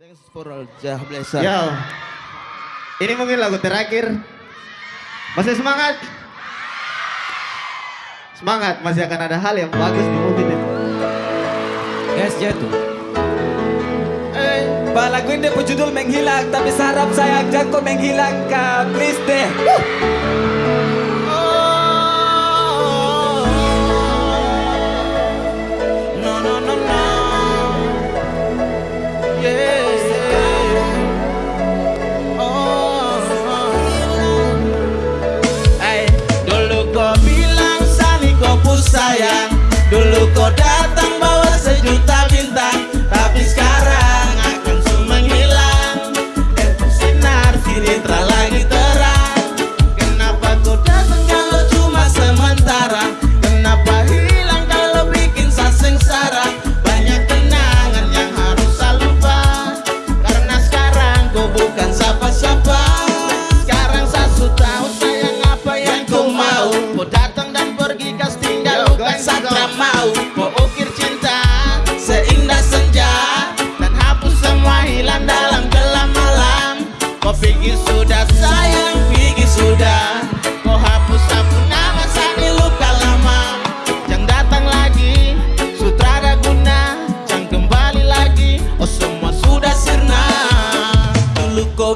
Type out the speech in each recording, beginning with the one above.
Thanks for all jah blessing. Yo. Ini mungkin lagu terakhir. Masih semangat? Semangat, masih akan ada hal yang bagus di movie ini. Guys, jatuh. Eh, lagu ini judul Menghilang, tapi sarap saya jangan kau menghilangkan. please deh. Woo.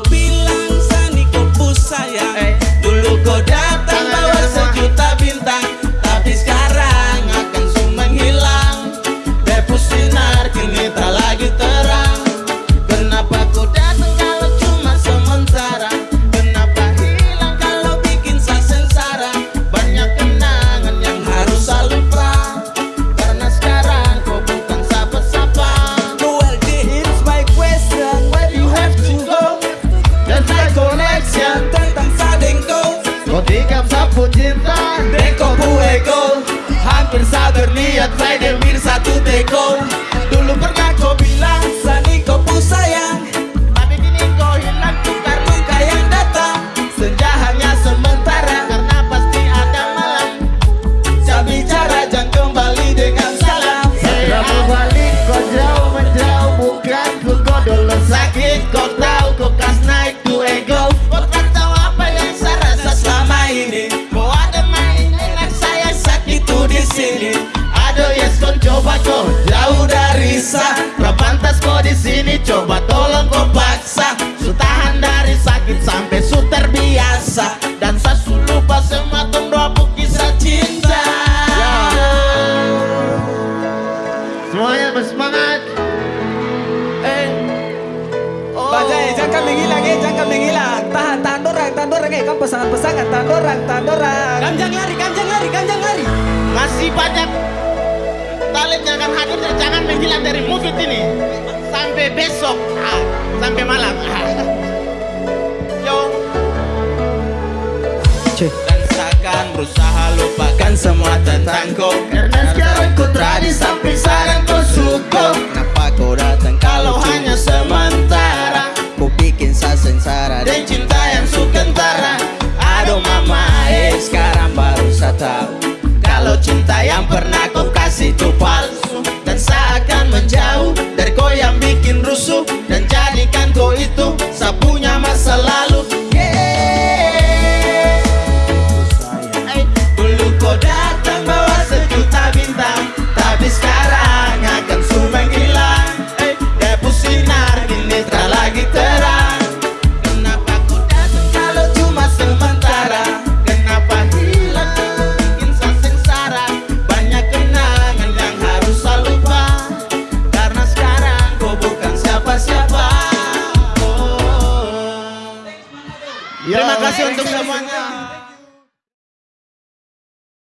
Be fugirdan De kopu ego Hampir sadurnia Trainer mirsa tute coba tolong kau paksa Su tahan dari sakit sampai su terbiasa Dan sa su lupa sematang doa kisah cinta. Ya. Semuanya bersemangat. Eh. Oh. Bajai, jangan menghilang ya, jangan menghilang ya, Tahan, tahan dorang, tahan dorang kau Kamu pasangan-pasangan, tahan dorang, tahan dorang. Ganjang lari, ganjang lari, ganjang lari. Masih banyak talent yang akan hadir dan jangan menghilang dari movie ini sampai besok ah, sampai malam ah. yo Cek. dan seakan berusaha lupakan semua tentang kau Terima ya, kasih untuk ya. semuanya.